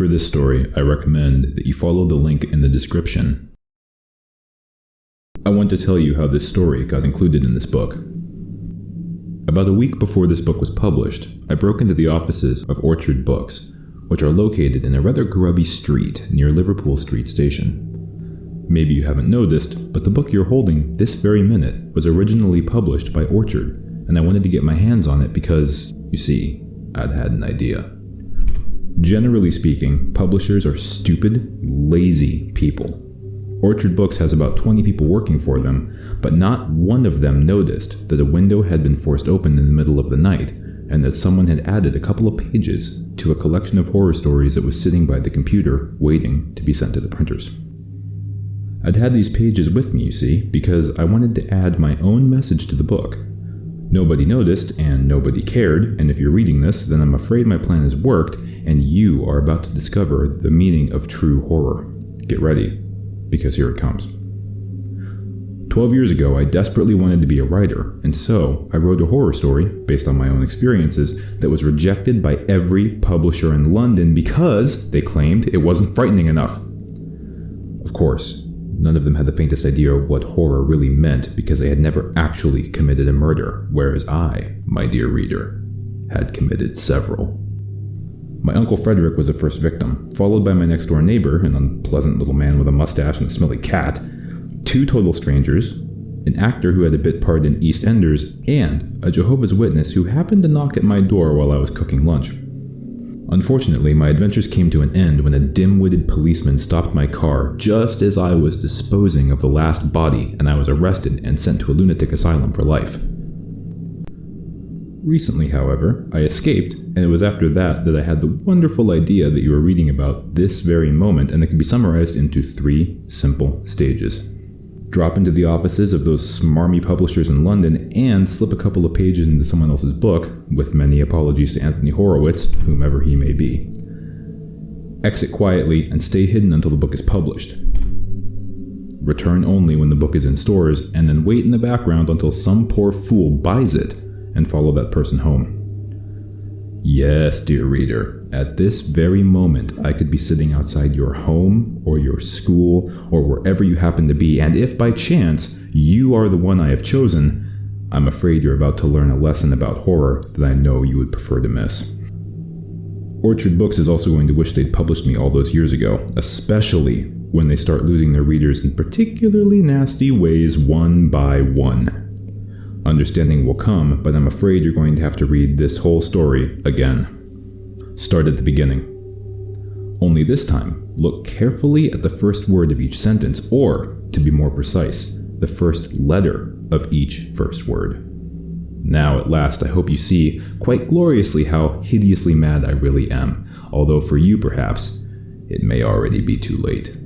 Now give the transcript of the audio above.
For this story, I recommend that you follow the link in the description. I want to tell you how this story got included in this book. About a week before this book was published, I broke into the offices of Orchard Books, which are located in a rather grubby street near Liverpool Street Station. Maybe you haven't noticed, but the book you're holding this very minute was originally published by Orchard, and I wanted to get my hands on it because, you see, I'd had an idea. Generally speaking, publishers are stupid, lazy people. Orchard Books has about 20 people working for them, but not one of them noticed that a window had been forced open in the middle of the night and that someone had added a couple of pages to a collection of horror stories that was sitting by the computer waiting to be sent to the printers. I'd had these pages with me, you see, because I wanted to add my own message to the book, Nobody noticed and nobody cared, and if you're reading this, then I'm afraid my plan has worked and you are about to discover the meaning of true horror. Get ready, because here it comes. Twelve years ago, I desperately wanted to be a writer, and so I wrote a horror story, based on my own experiences, that was rejected by every publisher in London because, they claimed, it wasn't frightening enough. Of course, None of them had the faintest idea of what horror really meant because they had never actually committed a murder, whereas I, my dear reader, had committed several. My Uncle Frederick was the first victim, followed by my next door neighbor, an unpleasant little man with a mustache and a smelly cat, two total strangers, an actor who had a bit part in EastEnders, and a Jehovah's Witness who happened to knock at my door while I was cooking lunch. Unfortunately, my adventures came to an end when a dim-witted policeman stopped my car just as I was disposing of the last body and I was arrested and sent to a lunatic asylum for life. Recently, however, I escaped, and it was after that that I had the wonderful idea that you are reading about this very moment and that can be summarized into three simple stages drop into the offices of those smarmy publishers in London, and slip a couple of pages into someone else's book, with many apologies to Anthony Horowitz, whomever he may be. Exit quietly and stay hidden until the book is published. Return only when the book is in stores, and then wait in the background until some poor fool buys it and follow that person home. Yes, dear reader, at this very moment I could be sitting outside your home or your school or wherever you happen to be, and if by chance you are the one I have chosen, I'm afraid you're about to learn a lesson about horror that I know you would prefer to miss. Orchard Books is also going to wish they'd published me all those years ago, especially when they start losing their readers in particularly nasty ways one by one. Understanding will come, but I'm afraid you're going to have to read this whole story again. Start at the beginning. Only this time, look carefully at the first word of each sentence, or, to be more precise, the first letter of each first word. Now, at last, I hope you see quite gloriously how hideously mad I really am, although for you, perhaps, it may already be too late.